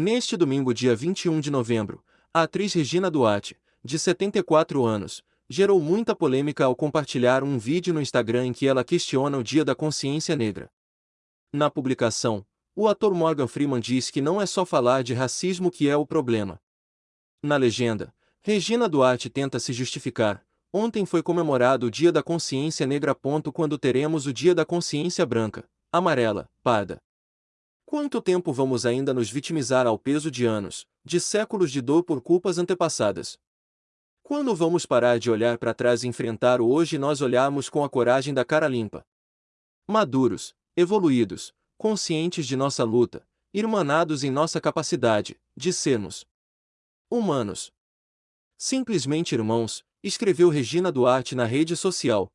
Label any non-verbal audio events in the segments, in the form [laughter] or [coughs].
Neste domingo, dia 21 de novembro, a atriz Regina Duarte, de 74 anos, gerou muita polêmica ao compartilhar um vídeo no Instagram em que ela questiona o Dia da Consciência Negra. Na publicação, o ator Morgan Freeman diz que não é só falar de racismo que é o problema. Na legenda, Regina Duarte tenta se justificar. Ontem foi comemorado o Dia da Consciência Negra. Quando teremos o Dia da Consciência Branca, Amarela, Parda. Quanto tempo vamos ainda nos vitimizar ao peso de anos, de séculos de dor por culpas antepassadas? Quando vamos parar de olhar para trás e enfrentar o hoje e nós olharmos com a coragem da cara limpa? Maduros, evoluídos, conscientes de nossa luta, irmanados em nossa capacidade de sermos humanos. Simplesmente irmãos, escreveu Regina Duarte na rede social.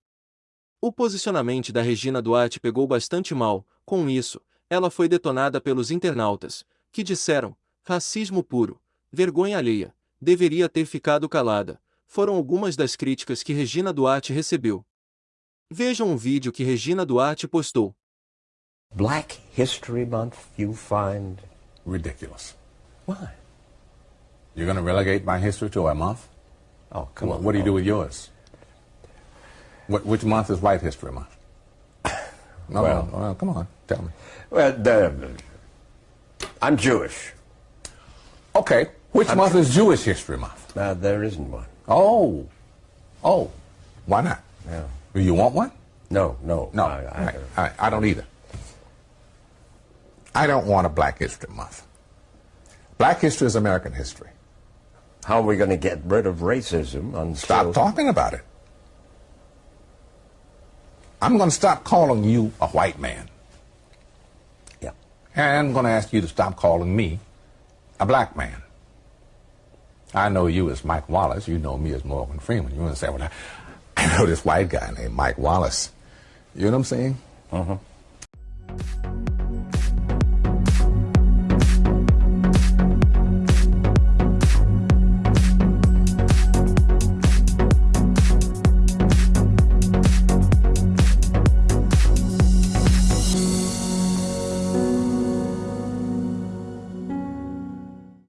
O posicionamento da Regina Duarte pegou bastante mal, com isso, ela foi detonada pelos internautas, que disseram: racismo puro, vergonha alheia, deveria ter ficado calada. Foram algumas das críticas que Regina Duarte recebeu. Vejam um vídeo que Regina Duarte postou. Black History Month you find ridiculous. Why? You're going to relegate my history to a month? Oh, come What, on. what do you do with yours? What, which month is White History Month? [coughs] No, Well- no, well, come on, tell me. Well, the, I'm Jewish. Okay, which month is Jewish History Month? Uh, there isn't one. Oh, oh, why not? Yeah. Do you want one? No, no. No, I, I, right, all right, I don't either. I don't want a Black History Month. Black history is American history. How are we going to get rid of racism until... Stop talking about it. I'm going to stop calling you a white man. Yeah. And I'm going to ask you to stop calling me a black man. I know you as Mike Wallace. You know me as Morgan Freeman. You understand what I... [laughs] I know this white guy named Mike Wallace. You know what I'm saying? Uh-huh.